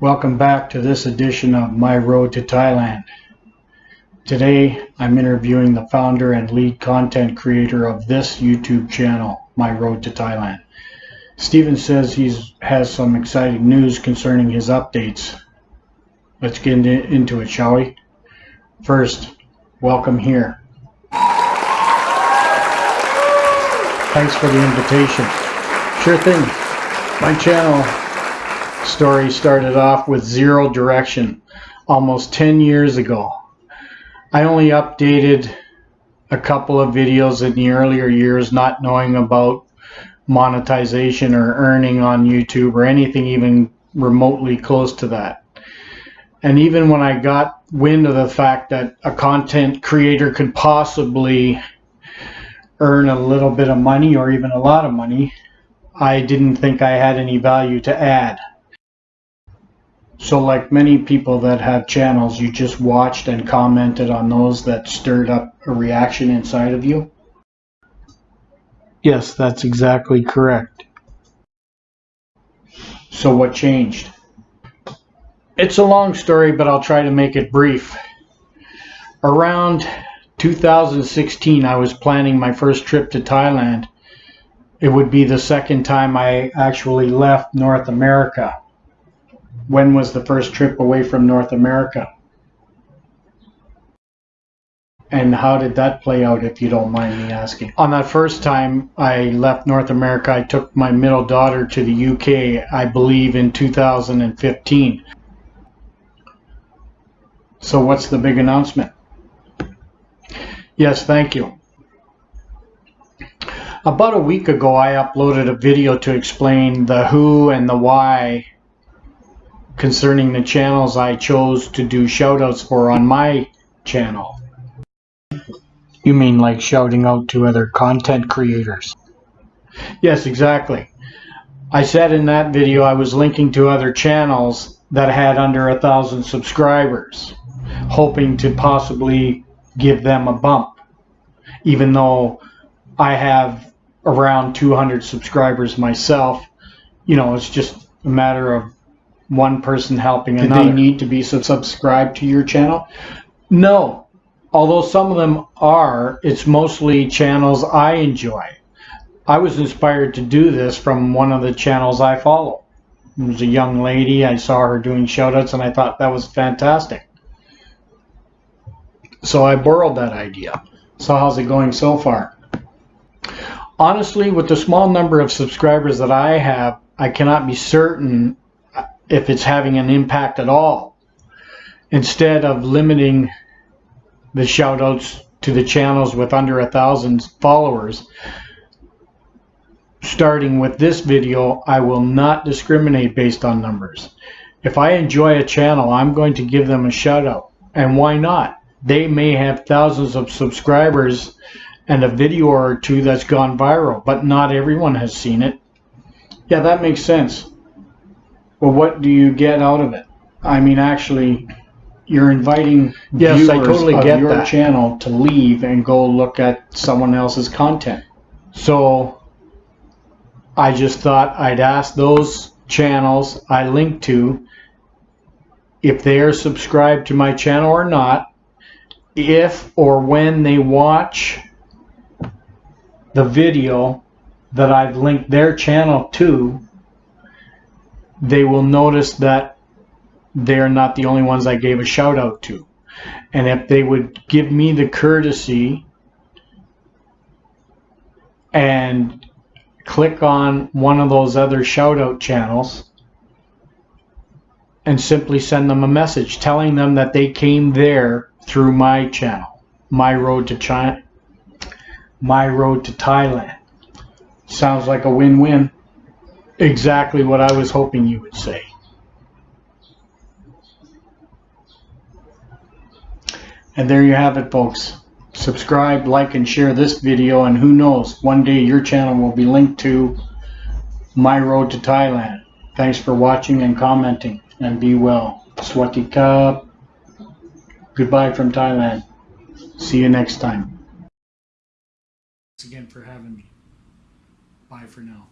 Welcome back to this edition of My Road to Thailand. Today I'm interviewing the founder and lead content creator of this YouTube channel, My Road to Thailand. Steven says he has some exciting news concerning his updates. Let's get into, into it, shall we? First, welcome here. Thanks for the invitation. Sure thing. My channel story started off with zero direction almost 10 years ago. I only updated a couple of videos in the earlier years not knowing about monetization or earning on YouTube or anything even remotely close to that. And even when I got wind of the fact that a content creator could possibly earn a little bit of money or even a lot of money, I didn't think I had any value to add. So like many people that have channels, you just watched and commented on those that stirred up a reaction inside of you? Yes, that's exactly correct. So what changed? It's a long story, but I'll try to make it brief. Around 2016, I was planning my first trip to Thailand. It would be the second time I actually left North America when was the first trip away from North America? And how did that play out, if you don't mind me asking? On that first time I left North America, I took my middle daughter to the UK, I believe in 2015. So what's the big announcement? Yes, thank you. About a week ago, I uploaded a video to explain the who and the why concerning the channels I chose to do shoutouts for on my channel. You mean like shouting out to other content creators? Yes, exactly. I said in that video I was linking to other channels that had under a thousand subscribers, hoping to possibly give them a bump, even though I have around 200 subscribers myself. You know, it's just a matter of one person helping Did another. they need to be subscribed to your channel? No. Although some of them are, it's mostly channels I enjoy. I was inspired to do this from one of the channels I follow. It was a young lady. I saw her doing shoutouts and I thought that was fantastic. So I borrowed that idea. So how's it going so far? Honestly, with the small number of subscribers that I have, I cannot be certain if it's having an impact at all. Instead of limiting the shoutouts to the channels with under a thousand followers, starting with this video, I will not discriminate based on numbers. If I enjoy a channel, I'm going to give them a shout out. And why not? They may have thousands of subscribers and a video or two that's gone viral, but not everyone has seen it. Yeah, that makes sense. Well, what do you get out of it? I mean, actually, you're inviting yes, viewers I totally of your that. channel to leave and go look at someone else's content. So I just thought I'd ask those channels I link to if they are subscribed to my channel or not, if or when they watch the video that I've linked their channel to, they will notice that they're not the only ones I gave a shout out to. And if they would give me the courtesy and click on one of those other shout out channels and simply send them a message telling them that they came there through my channel, My Road to China, My Road to Thailand. Sounds like a win-win exactly what I was hoping you would say. And there you have it, folks. Subscribe, like, and share this video, and who knows, one day your channel will be linked to My Road to Thailand. Thanks for watching and commenting, and be well. Swati Cup. Goodbye from Thailand. See you next time. Thanks again for having me. Bye for now.